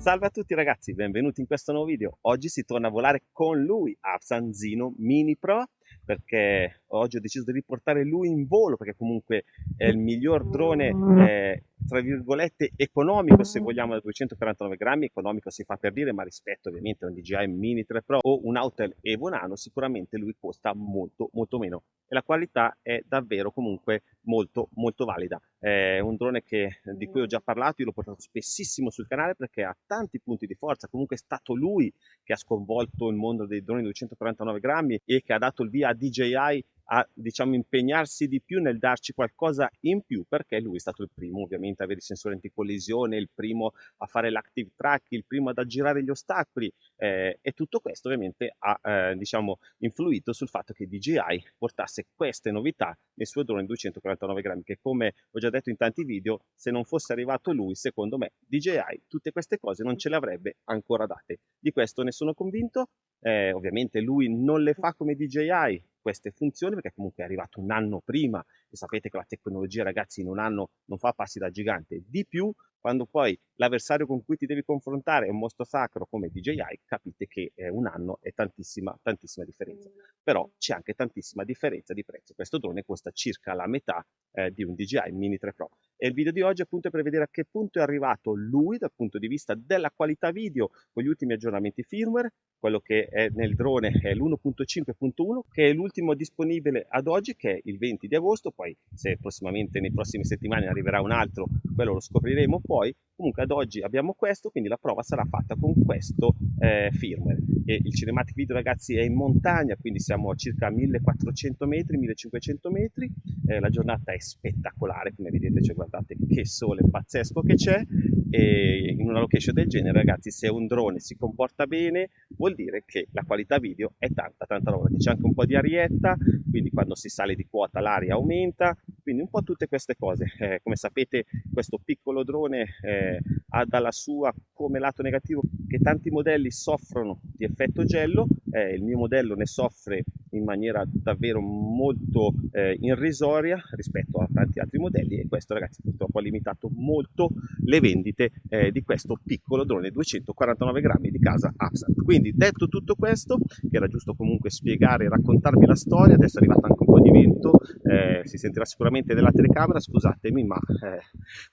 Salve a tutti ragazzi, benvenuti in questo nuovo video. Oggi si torna a volare con lui, Afsan Zino Mini Pro, perché oggi ho deciso di riportare lui in volo, perché comunque è il miglior drone eh, tra virgolette economico se vogliamo da 249 grammi economico si fa per dire ma rispetto ovviamente a un DJI Mini 3 Pro o un Autel Evo Nano sicuramente lui costa molto molto meno. E la qualità è davvero comunque molto molto valida. È un drone che, di cui ho già parlato io l'ho portato spessissimo sul canale perché ha tanti punti di forza. Comunque è stato lui che ha sconvolto il mondo dei droni 249 grammi e che ha dato il via a DJI a diciamo, impegnarsi di più nel darci qualcosa in più perché lui è stato il primo ovviamente a avere i sensori anticollisione, il primo a fare l'active track, il primo ad aggirare gli ostacoli eh, e tutto questo ovviamente ha eh, diciamo, influito sul fatto che DJI portasse queste novità nel suo drone 249 grammi che come ho già detto in tanti video se non fosse arrivato lui secondo me DJI tutte queste cose non ce le avrebbe ancora date. Di questo ne sono convinto eh, ovviamente lui non le fa come DJI queste funzioni perché comunque è arrivato un anno prima e sapete che la tecnologia ragazzi in un anno non fa passi da gigante. Di più quando poi l'avversario con cui ti devi confrontare è un mostro sacro come DJI capite che eh, un anno è tantissima tantissima differenza. Però c'è anche tantissima differenza di prezzo. Questo drone costa circa la metà eh, di un DJI Mini 3 Pro. E il video di oggi appunto è per vedere a che punto è arrivato lui dal punto di vista della qualità video con gli ultimi aggiornamenti firmware quello che è nel drone è l'1.5.1 che è l'ultimo disponibile ad oggi che è il 20 di agosto poi se prossimamente nei prossimi settimane arriverà un altro quello lo scopriremo poi. Comunque ad oggi abbiamo questo quindi la prova sarà fatta con questo eh, firmware. E il cinematic video ragazzi è in montagna quindi siamo a circa 1400 metri 1500 metri. Eh, la giornata è spettacolare come vedete cioè guardate che sole pazzesco che c'è e in una location del genere ragazzi se un drone si comporta bene vuol dire che la qualità video è tanta tanta roba. C'è anche un po' di arietta quindi quando si sale di quota l'aria aumenta. Quindi un po' tutte queste cose. Eh, come sapete questo piccolo drone eh, ha dalla sua come lato negativo che tanti modelli soffrono di effetto gello. Eh, il mio modello ne soffre in maniera davvero molto eh, irrisoria rispetto a tanti altri modelli e questo ragazzi purtroppo ha limitato molto le vendite eh, di questo piccolo drone 249 grammi di casa Absat. Quindi detto tutto questo che era giusto comunque spiegare e raccontarvi la storia adesso è arrivato anche un po' di vento eh, si sentirà sicuramente della telecamera scusatemi ma eh,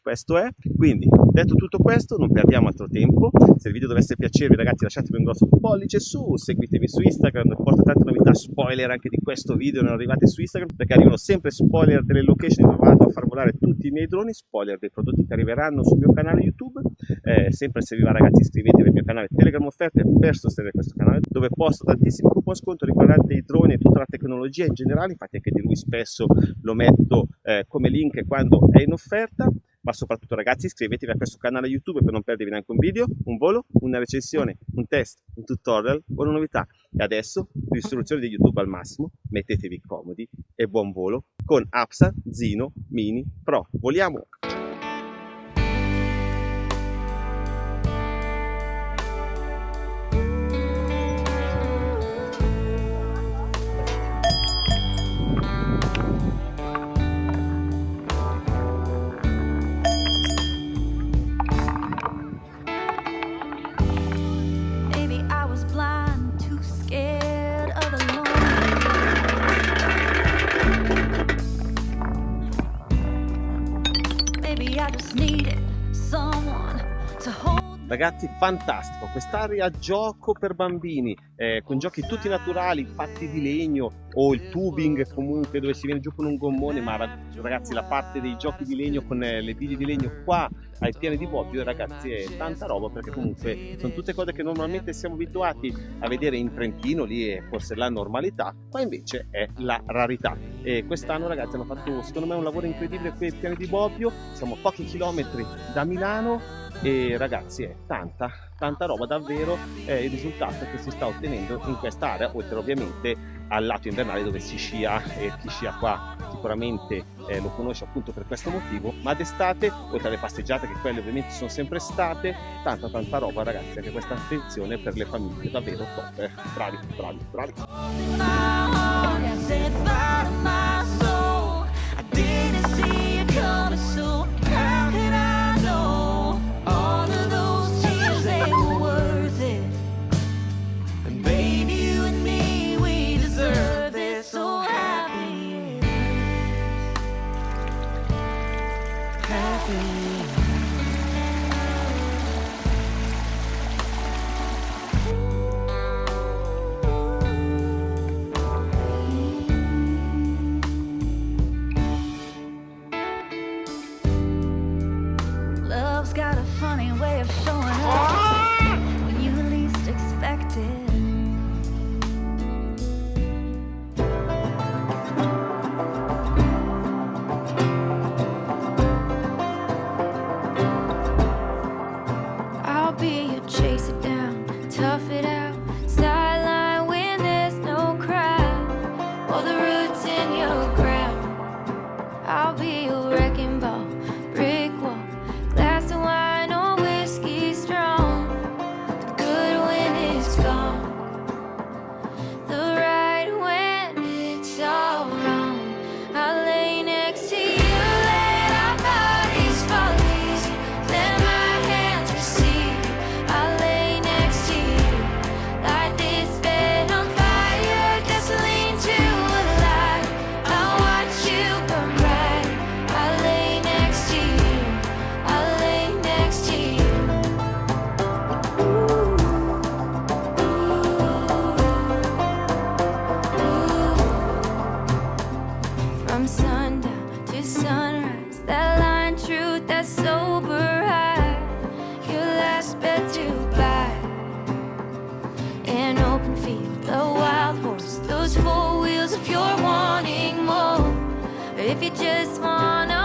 questo è. Quindi detto tutto questo non perdiamo altro tempo. Se il video dovesse piacervi ragazzi lasciatemi un grosso pollice su seguitemi su Instagram porto tante novità spoiler anche di questo video non arrivate su Instagram perché arrivano sempre spoiler delle location dove vado a far volare tutti i miei droni spoiler dei prodotti che arriveranno sul mio canale YouTube. Eh, sempre se vi va ragazzi iscrivetevi al mio canale Telegram offerte per sostenere questo canale dove posto tantissimi coupon sconto riguardanti i droni e tutta la tecnologia in generale. Infatti anche di lui spesso lo metto eh, come link quando è in offerta ma soprattutto ragazzi iscrivetevi a questo canale YouTube per non perdervi neanche un video, un volo, una recensione, un test, un tutorial o una novità. E adesso, istruzioni di YouTube al massimo, mettetevi comodi e buon volo con Apsa Zino Mini Pro. Voliamo! I just needed someone to hold Ragazzi, fantastico, quest'area gioco per bambini, eh, con giochi tutti naturali, fatti di legno o il tubing comunque dove si viene giù con un gommone, ma ragazzi la parte dei giochi di legno con eh, le biglie di legno qua ai piani di Bobbio ragazzi è tanta roba perché comunque sono tutte cose che normalmente siamo abituati a vedere in Trentino, lì è forse la normalità, qua invece è la rarità. E quest'anno ragazzi hanno fatto secondo me un lavoro incredibile qui ai piani di Bobbio, siamo a pochi chilometri da Milano e ragazzi è tanta tanta roba davvero è il risultato che si sta ottenendo in quest'area oltre ovviamente al lato invernale dove si scia e chi scia qua sicuramente eh, lo conosce appunto per questo motivo. Ma d'estate oltre alle passeggiate che quelle ovviamente sono sempre state tanta tanta roba ragazzi anche questa attenzione per le famiglie davvero top eh. bravi bravi bravi be, you chase it down, tough it out. if you just wanna